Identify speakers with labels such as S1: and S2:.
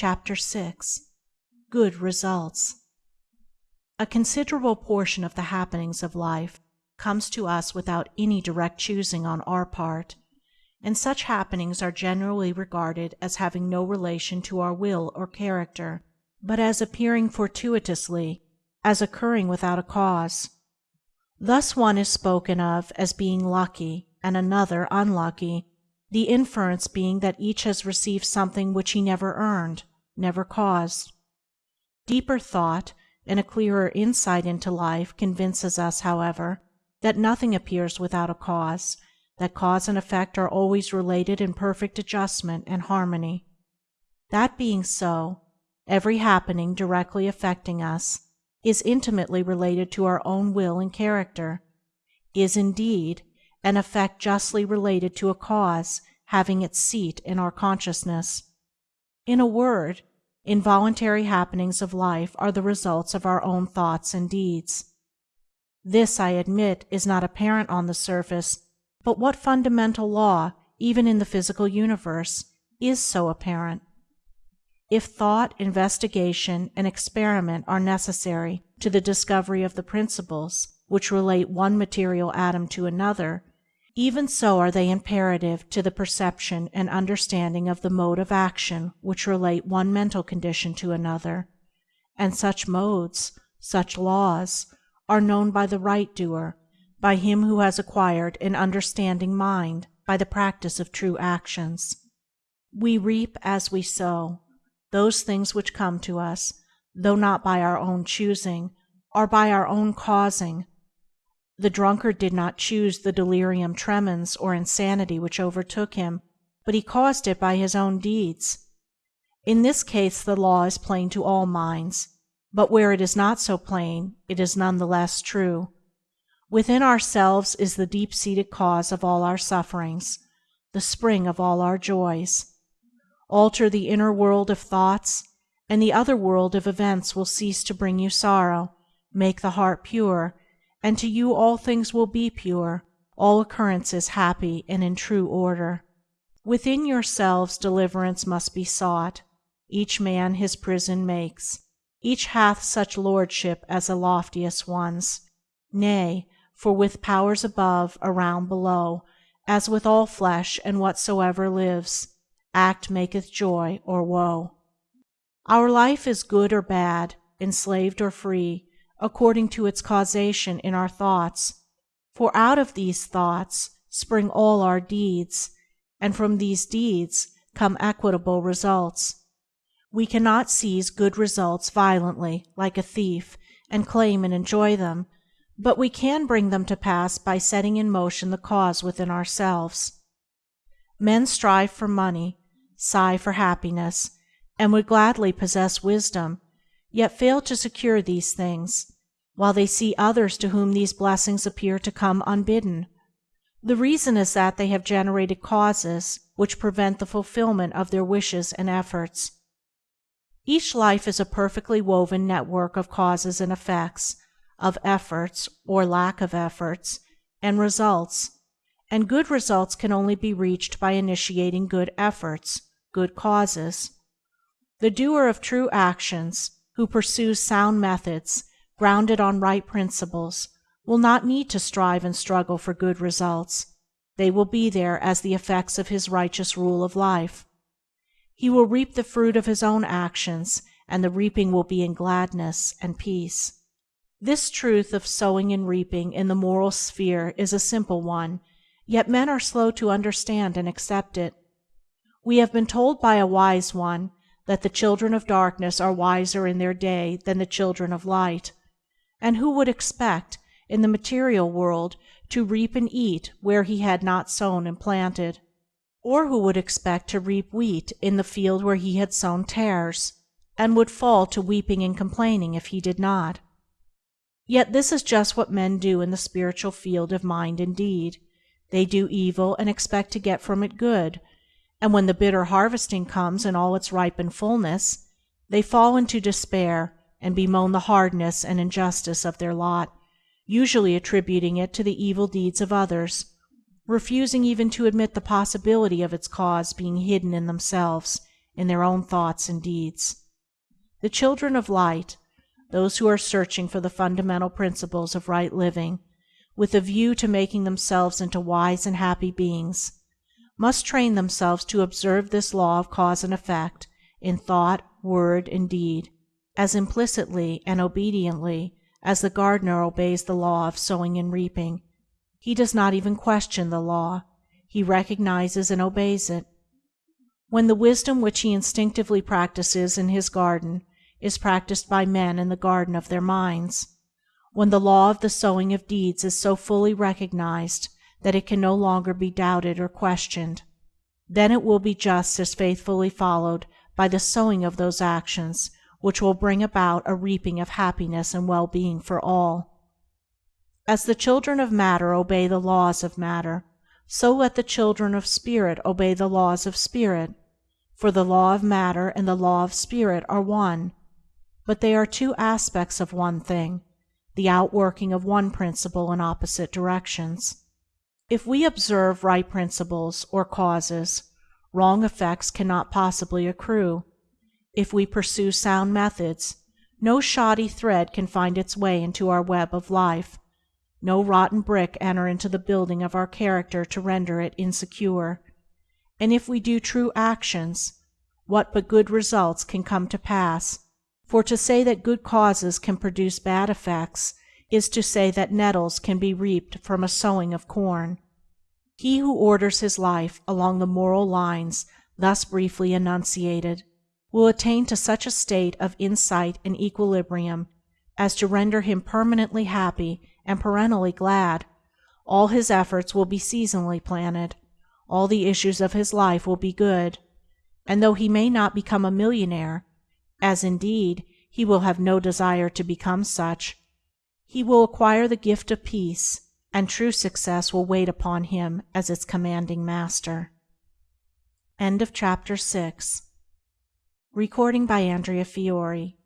S1: CHAPTER VI. GOOD RESULTS A considerable portion of the happenings of life comes to us without any direct choosing on our part, and such happenings are generally regarded as having no relation to our will or character, but as appearing fortuitously, as occurring without a cause. Thus one is spoken of as being lucky and another unlucky, the inference being that each has received something which he never earned, never caused. Deeper thought and a clearer insight into life convinces us, however, that nothing appears without a cause, that cause and effect are always related in perfect adjustment and harmony. That being so, every happening directly affecting us is intimately related to our own will and character, is, indeed, an effect justly related to a cause having its seat in our consciousness. In a word, involuntary happenings of life are the results of our own thoughts and deeds. This, I admit, is not apparent on the surface, but what fundamental law, even in the physical universe, is so apparent? If thought, investigation, and experiment are necessary to the discovery of the principles which relate one material atom to another, even so are they imperative to the perception and understanding of the mode of action which relate one mental condition to another, and such modes, such laws, are known by the right doer, by him who has acquired an understanding mind by the practice of true actions. We reap, as we sow. Those things which come to us, though not by our own choosing, are by our own causing. The drunkard did not choose the delirium tremens or insanity which overtook him, but he caused it by his own deeds. In this case the law is plain to all minds but where it is not so plain it is none the less true. Within ourselves is the deep seated cause of all our sufferings, the spring of all our joys. Alter the inner world of thoughts, and the other world of events will cease to bring you sorrow; make the heart pure, and to you all things will be pure, all occurrences happy and in true order. Within yourselves deliverance must be sought; each man his prison makes. Each hath such lordship as the loftiest one's. Nay, for with powers above, around, below, As with all flesh and whatsoever lives, Act maketh joy or woe. Our life is good or bad, enslaved or free, according to its causation in our thoughts, for out of these thoughts spring all our deeds, and from these deeds come equitable results. We cannot seize good results violently, like a thief, and claim and enjoy them, but we can bring them to pass by setting in motion the cause within ourselves. Men strive for money, sigh for happiness, and would gladly possess wisdom, yet fail to secure these things, while they see others to whom these blessings appear to come unbidden. The reason is that they have generated causes which prevent the fulfilment of their wishes and efforts. Each life is a perfectly woven network of causes and effects, of efforts, or lack of efforts, and results, and good results can only be reached by initiating good efforts, good causes. The doer of true actions, who pursues sound methods grounded on right principles, will not need to strive and struggle for good results; they will be there as the effects of his righteous rule of life. He will reap the fruit of his own actions, and the reaping will be in gladness and peace. This truth of sowing and reaping in the moral sphere is a simple one, yet men are slow to understand and accept it. We have been told by a wise one that the children of darkness are wiser in their day than the children of light, and who would expect, in the material world, to reap and eat where he had not sown and planted? Or who would expect to reap wheat in the field where he had sown tares, and would fall to weeping and complaining if he did not? Yet this is just what men do in the spiritual field of mind and deed. They do evil and expect to get from it good, and when the bitter harvesting comes in all its ripened fullness, they fall into despair and bemoan the hardness and injustice of their lot, usually attributing it to the evil deeds of others refusing even to admit the possibility of its cause being hidden in themselves in their own thoughts and deeds. The children of Light, those who are searching for the fundamental principles of right living, with a view to making themselves into wise and happy beings, must train themselves to observe this law of cause and effect in thought, word, and deed as implicitly and obediently as the gardener obeys the law of sowing and reaping. He does not even question the law; he recognizes and obeys it. When the wisdom which he instinctively practices in his garden is practiced by men in the garden of their minds; when the law of the sowing of deeds is so fully recognized that it can no longer be doubted or questioned, then it will be just as faithfully followed by the sowing of those actions which will bring about a reaping of happiness and well being for all. As the children of matter obey the laws of matter, so let the children of spirit obey the laws of spirit, for the law of matter and the law of spirit are one, but they are two aspects of one thing, the outworking of one principle in opposite directions. If we observe right principles, or causes, wrong effects cannot possibly accrue. If we pursue sound methods, no shoddy thread can find its way into our web of life, no rotten brick enter into the building of our character to render it insecure; and if we do true actions, what but good results can come to pass, for to say that good causes can produce bad effects is to say that nettles can be reaped from a sowing of corn. He who orders his life along the moral lines thus briefly enunciated will attain to such a state of insight and equilibrium as to render him permanently happy and perennially glad; all his efforts will be seasonally planted; all the issues of his life will be good; and though he may not become a millionaire (as, indeed, he will have no desire to become such), he will acquire the gift of peace, and true success will wait upon him as its commanding master. End of chapter 6 Recording by Andrea Fiore